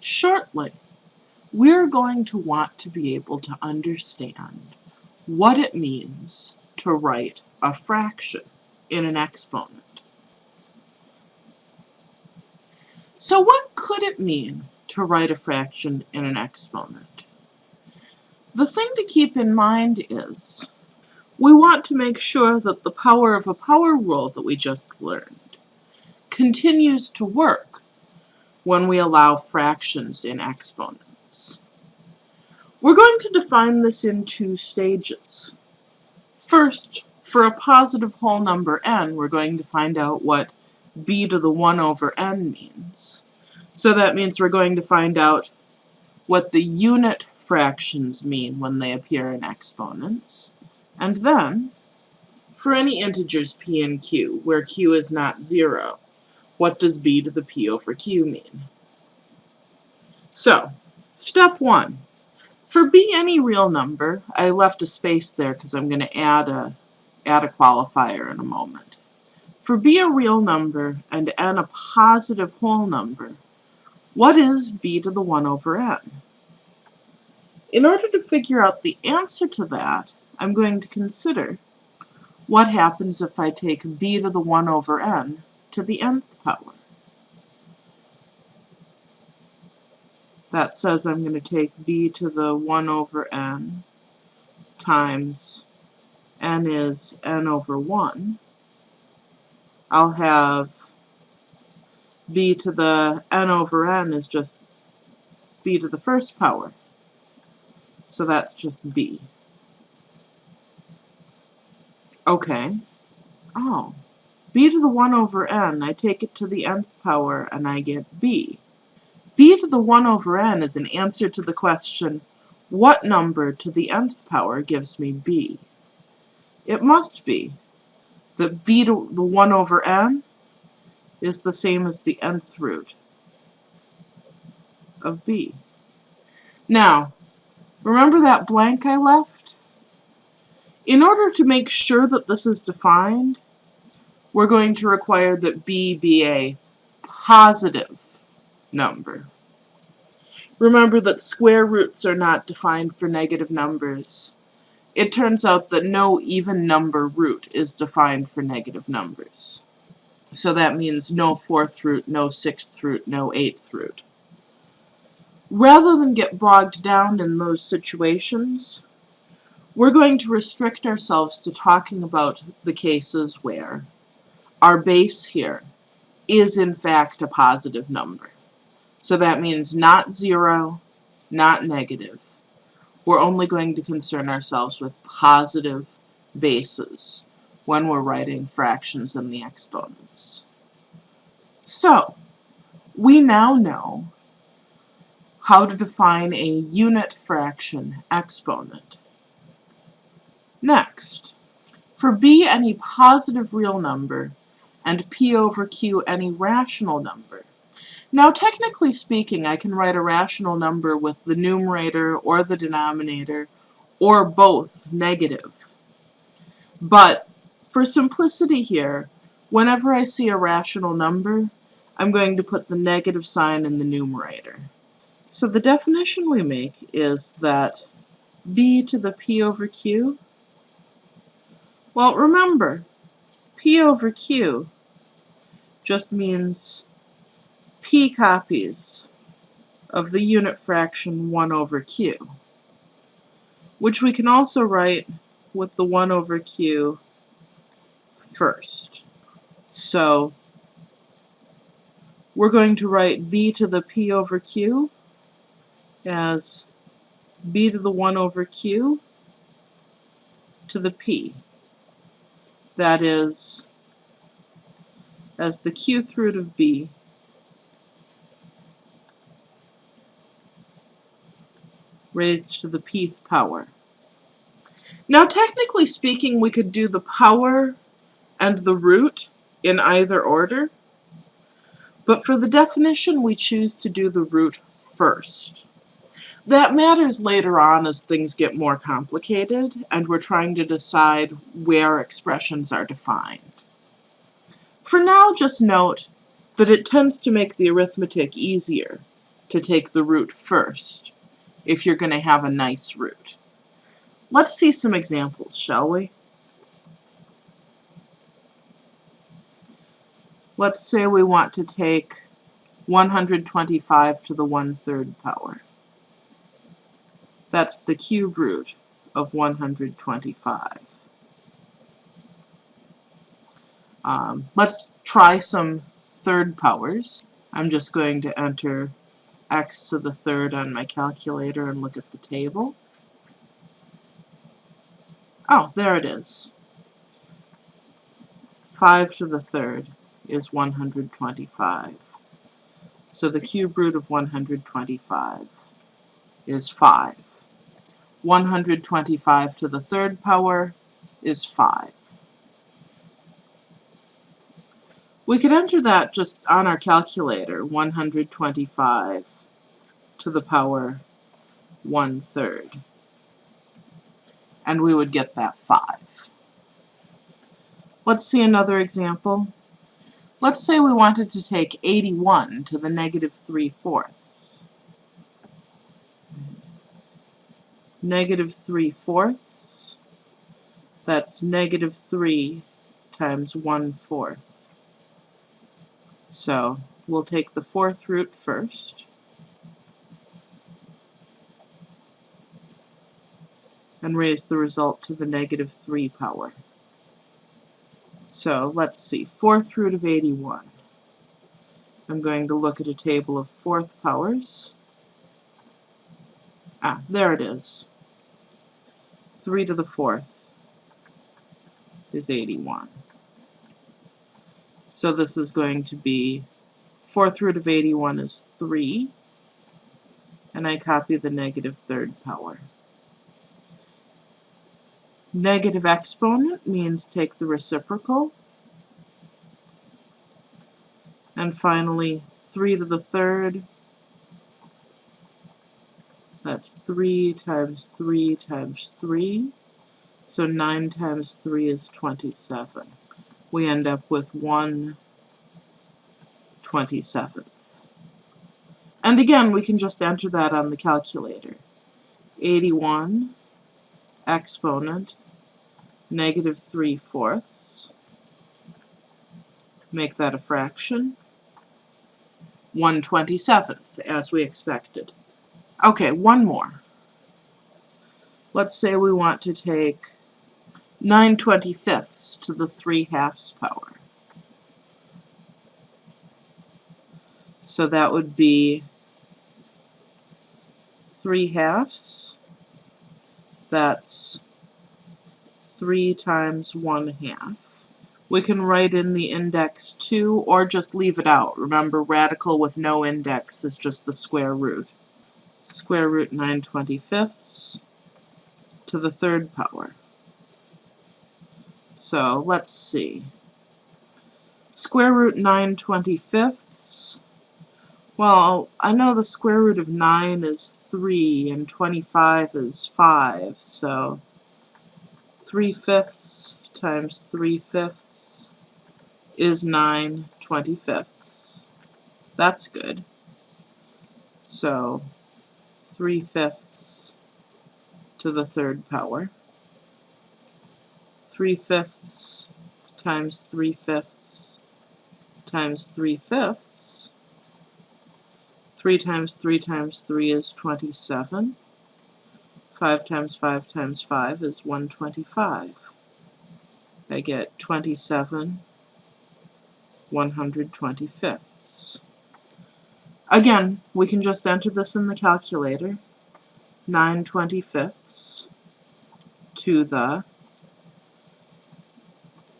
Shortly, we're going to want to be able to understand what it means to write a fraction in an exponent. So what could it mean to write a fraction in an exponent? The thing to keep in mind is we want to make sure that the power of a power rule that we just learned continues to work when we allow fractions in exponents. We're going to define this in two stages. First, for a positive whole number n, we're going to find out what b to the 1 over n means. So that means we're going to find out what the unit fractions mean when they appear in exponents. And then, for any integers p and q, where q is not 0, what does b to the p over q mean? So, step 1. For b any real number, I left a space there because I'm going to add a, add a qualifier in a moment. For b a real number and n a positive whole number, what is b to the 1 over n? In order to figure out the answer to that, I'm going to consider what happens if I take b to the 1 over n to the nth power. That says I'm going to take b to the 1 over n times n is n over 1. I'll have b to the n over n is just b to the first power. So that's just b. Okay. Oh. B to the 1 over n, I take it to the nth power and I get b. b to the 1 over n is an answer to the question, what number to the nth power gives me b? It must be that b to the 1 over n is the same as the nth root of b. Now, remember that blank I left? In order to make sure that this is defined, we're going to require that b be a positive number. Remember that square roots are not defined for negative numbers. It turns out that no even number root is defined for negative numbers. So that means no fourth root, no sixth root, no eighth root. Rather than get bogged down in those situations, we're going to restrict ourselves to talking about the cases where our base here is in fact a positive number. So that means not zero, not negative. We're only going to concern ourselves with positive bases when we're writing fractions in the exponents. So, we now know how to define a unit fraction exponent. Next, for b any positive real number and p over q any rational number. Now technically speaking I can write a rational number with the numerator or the denominator or both negative. But for simplicity here, whenever I see a rational number, I'm going to put the negative sign in the numerator. So the definition we make is that b to the p over q well, remember, P over Q just means P copies of the unit fraction 1 over Q, which we can also write with the 1 over Q first. So we're going to write b to the p over q as b to the 1 over q to the p that is as the qth root of b raised to the pth power. Now technically speaking we could do the power and the root in either order, but for the definition we choose to do the root first. That matters later on as things get more complicated and we're trying to decide where expressions are defined. For now, just note that it tends to make the arithmetic easier to take the root first if you're going to have a nice root. Let's see some examples, shall we? Let's say we want to take 125 to the one-third power. That's the cube root of 125. Um, let's try some third powers. I'm just going to enter x to the third on my calculator and look at the table. Oh, there it is. 5 to the third is 125. So the cube root of 125 is 5. 125 to the third power is 5. We could enter that just on our calculator, 125 to the power 1 third. And we would get that 5. Let's see another example. Let's say we wanted to take 81 to the negative 3 fourths. Negative 3 fourths, that's negative 3 times 1 fourth. So we'll take the fourth root first. and raise the result to the negative 3 power. So let's see, fourth root of 81. I'm going to look at a table of fourth powers. Ah, there it is. 3 to the fourth is 81. So this is going to be fourth root of 81 is 3, and I copy the negative third power. Negative exponent means take the reciprocal. And finally, 3 to the third. That's 3 times 3 times 3. So 9 times 3 is 27. We end up with 1 27th. And again, we can just enter that on the calculator. 81 exponent negative 3 fourths. Make that a fraction. 1 27th, as we expected. Okay, one more. Let's say we want to take 9 25ths to the 3 halves power. So that would be 3 halves. That's 3 times 1 half. We can write in the index 2 or just leave it out. Remember, radical with no index is just the square root. Square root 9 25ths to the third power. So let's see. Square root 9 25ths. Well, I know the square root of 9 is 3 and 25 is 5, so 3 fifths times 3 fifths is 9 25ths. That's good. So 3 fifths to the third power. 3 fifths times 3 fifths times 3 fifths. 3 times 3 times 3 is 27. 5 times 5 times 5 is 125. I get 27 125ths. Again, we can just enter this in the calculator. 9 25ths to the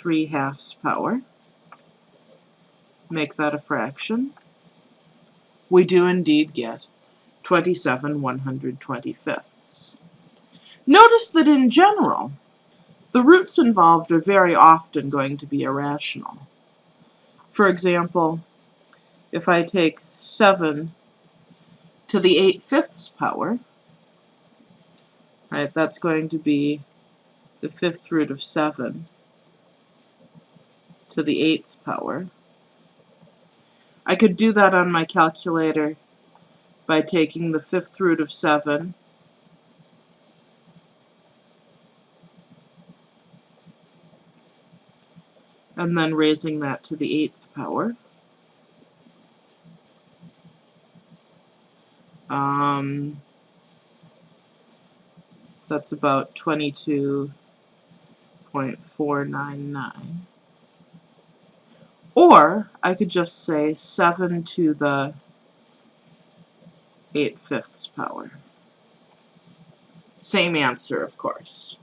3 halves power. Make that a fraction. We do indeed get 27 125ths. Notice that in general, the roots involved are very often going to be irrational. For example, if I take 7 to the 8 fifths power, right, that's going to be the fifth root of 7 to the eighth power. I could do that on my calculator by taking the fifth root of 7 and then raising that to the eighth power. Um, that's about 22.499. Or I could just say 7 to the 8 fifths power. Same answer, of course.